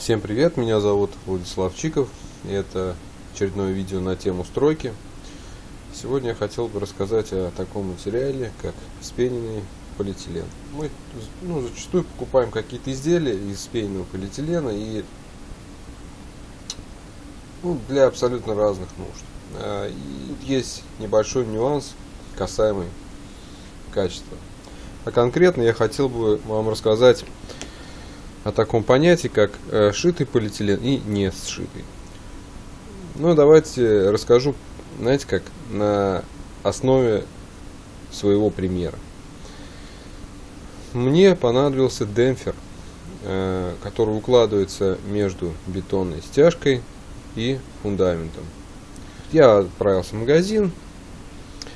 Всем привет, меня зовут Владислав Чиков, и это очередное видео на тему стройки. Сегодня я хотел бы рассказать о таком материале, как вспененный полиэтилен. Мы ну, зачастую покупаем какие-то изделия из вспененного полиэтилена и ну, для абсолютно разных нужд. А, и есть небольшой нюанс, касаемый качества. А конкретно я хотел бы вам рассказать о таком понятии, как э, шитый полиэтилен и не сшитый. Ну, давайте расскажу, знаете как, на основе своего примера. Мне понадобился демпфер, э, который укладывается между бетонной стяжкой и фундаментом. Я отправился в магазин.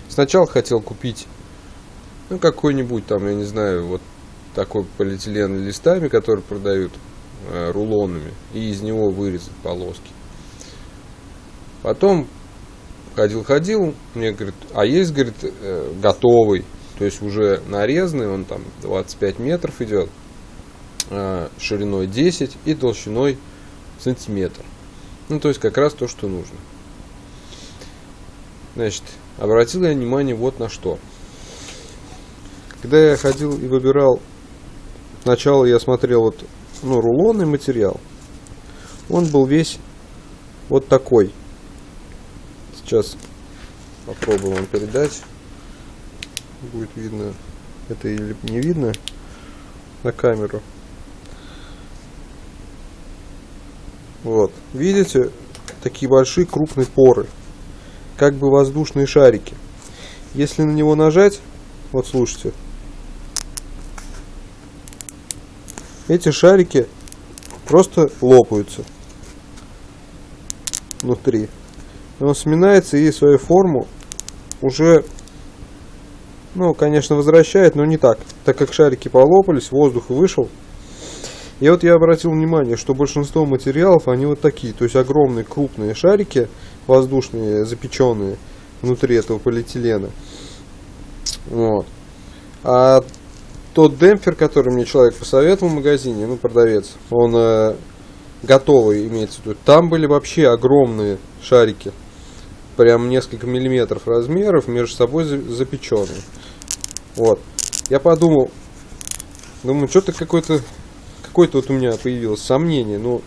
Сначала хотел купить ну, какой-нибудь там, я не знаю, вот такой полиэтилен листами, которые продают э, рулонами, и из него вырезать полоски. Потом ходил-ходил, мне говорит, а есть, говорит, э, готовый, то есть уже нарезанный, он там 25 метров идет, э, шириной 10 и толщиной сантиметр. Ну, то есть как раз то, что нужно. Значит, обратил я внимание вот на что. Когда я ходил и выбирал, сначала я смотрел вот, ну, рулонный материал. Он был весь вот такой. Сейчас попробую вам передать. Будет видно это или не видно на камеру. Вот. Видите, такие большие крупные поры. Как бы воздушные шарики. Если на него нажать, вот слушайте, эти шарики просто лопаются внутри. Он сминается и свою форму уже, ну, конечно, возвращает, но не так. Так как шарики полопались, воздух вышел. И вот я обратил внимание, что большинство материалов, они вот такие. То есть огромные крупные шарики, воздушные, запеченные внутри этого полиэтилена. Вот. А тот демпфер, который мне человек посоветовал в магазине, ну, продавец, он э, готовый, имеется в виду. Там были вообще огромные шарики, прям несколько миллиметров размеров, между собой запеченные. Вот. Я подумал, думаю, что-то какое-то, какое-то вот у меня появилось сомнение, ну,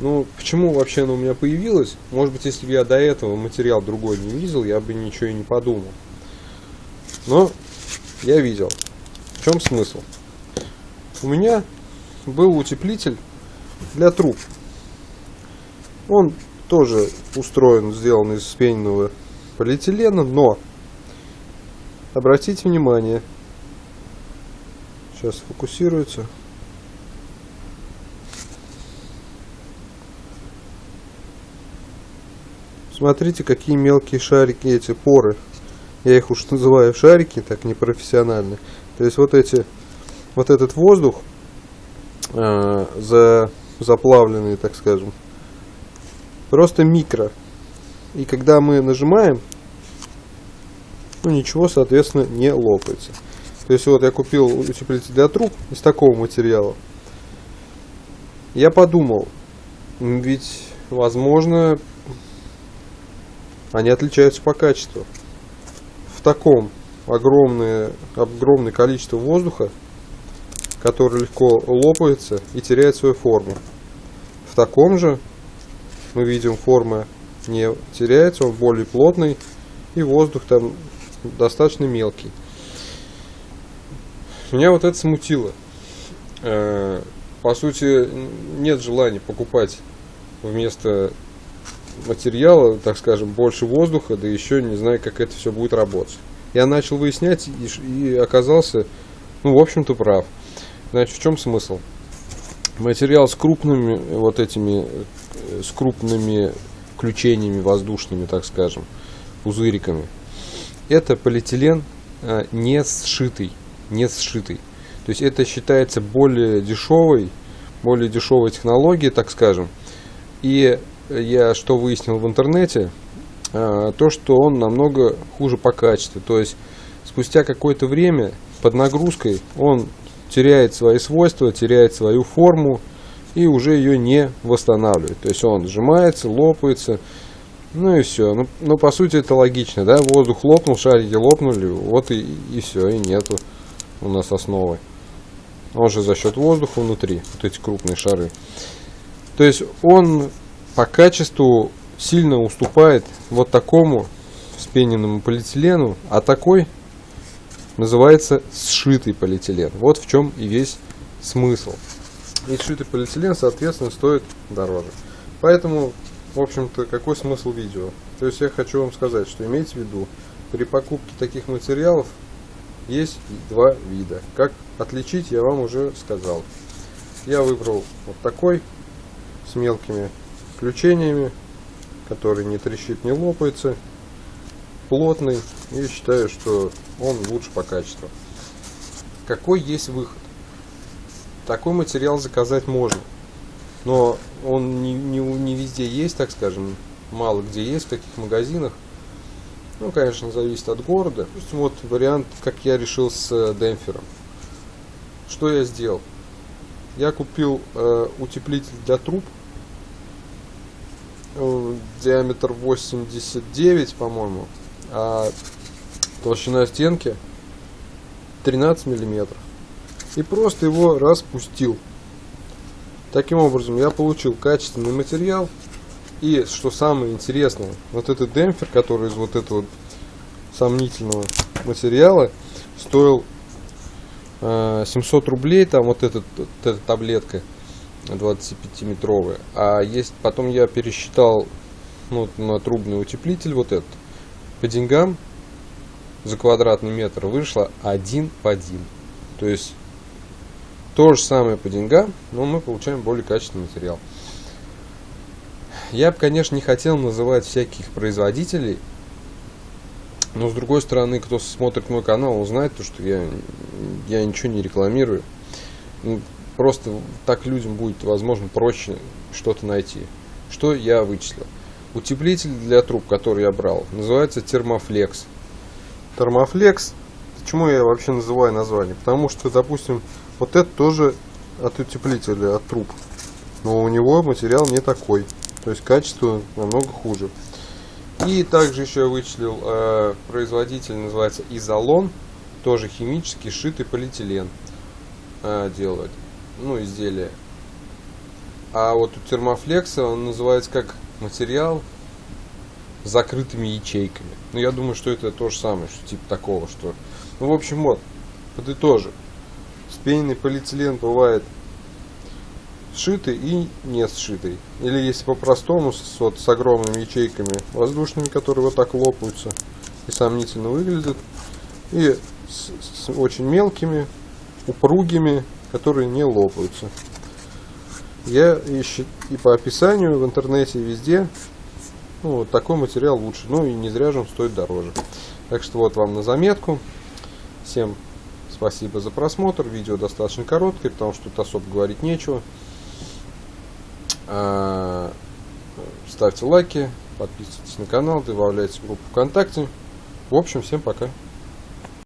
ну, почему вообще оно у меня появилось? Может быть, если бы я до этого материал другой не видел, я бы ничего и не подумал. Но я видел. В чем смысл? У меня был утеплитель для труб. Он тоже устроен, сделан из вспененного полиэтилена, но обратите внимание, сейчас фокусируется. Смотрите, какие мелкие шарики эти поры. Я их уж называю шарики, так непрофессионально. То есть вот эти, вот этот воздух э, за, заплавленный, так скажем, просто микро. И когда мы нажимаем, ну ничего, соответственно, не лопается. То есть вот я купил утеплитель для труб из такого материала. Я подумал, ведь возможно они отличаются по качеству. Таком огромное, огромное количество воздуха, который легко лопается и теряет свою форму. В таком же мы видим форма не теряется, он более плотный и воздух там достаточно мелкий. Меня вот это смутило. Э, по сути, нет желания покупать вместо материала, так скажем, больше воздуха, да еще не знаю, как это все будет работать. Я начал выяснять и, и оказался, ну, в общем-то, прав. Значит, в чем смысл? Материал с крупными вот этими, э, с крупными включениями воздушными, так скажем, пузыриками. Это полиэтилен а, не сшитый, не сшитый. То есть это считается более дешевой, более дешевой технологией, так скажем. И я что выяснил в интернете, а, то, что он намного хуже по качеству. То есть спустя какое-то время под нагрузкой он теряет свои свойства, теряет свою форму и уже ее не восстанавливает. То есть он сжимается, лопается, ну и все. Ну, ну по сути это логично, да, воздух лопнул, шарики лопнули, вот и, и все, и нету у нас основы. Он же за счет воздуха внутри, вот эти крупные шары. То есть он по качеству сильно уступает вот такому вспененному полиэтилену, а такой называется сшитый полиэтилен. Вот в чем и весь смысл. И сшитый полиэтилен, соответственно, стоит дороже. Поэтому, в общем-то, какой смысл видео? То есть я хочу вам сказать, что имейте в виду, при покупке таких материалов есть два вида. Как отличить, я вам уже сказал. Я выбрал вот такой, с мелкими включениями, который не трещит, не лопается, плотный, и считаю, что он лучше по качеству. Какой есть выход? Такой материал заказать можно, но он не, не, не везде есть, так скажем, мало где есть, в таких магазинах. Ну, конечно, зависит от города. Вот вариант, как я решил с э, демпфером. Что я сделал? Я купил э, утеплитель для труб, диаметр 89, по-моему, а толщина стенки 13 миллиметров. И просто его распустил. Таким образом, я получил качественный материал. И, что самое интересное, вот этот демпфер, который из вот этого сомнительного материала, стоил э, 700 рублей, там вот, этот, вот эта таблетка 25-метровая. А есть, потом я пересчитал ну, на трубный утеплитель вот этот. По деньгам за квадратный метр вышло один по один. То есть то же самое по деньгам, но мы получаем более качественный материал. Я бы, конечно, не хотел называть всяких производителей, но с другой стороны, кто смотрит мой канал, узнает то, что я, я ничего не рекламирую. Просто так людям будет, возможно, проще что-то найти. Что я вычислил? Утеплитель для труб, который я брал, называется термофлекс. Термофлекс, почему я вообще называю название? Потому что, допустим, вот это тоже от утеплителя, от труб. Но у него материал не такой. То есть качество намного хуже. И также еще я вычислил, э, производитель называется Изолон. Тоже химический, шитый полиэтилен э, делает. Ну, изделие. А вот у термофлекса он называется как материал с закрытыми ячейками. Ну, я думаю, что это то же самое, что типа такого, что... Ну, в общем, вот, подытожим. Вспененный полиэтилен бывает сшитый и не сшитый. Или если по-простому, с, вот, с огромными ячейками воздушными, которые вот так лопаются и сомнительно выглядят. И с, с очень мелкими, упругими, которые не лопаются. Я ищу и по описанию в интернете, везде, ну, вот такой материал лучше. Ну и не зря же он стоит дороже. Так что вот вам на заметку. Всем спасибо за просмотр. Видео достаточно короткое, потому что тут особо говорить нечего. А, ставьте лайки, подписывайтесь на канал, добавляйте в группу ВКонтакте. В общем, всем пока.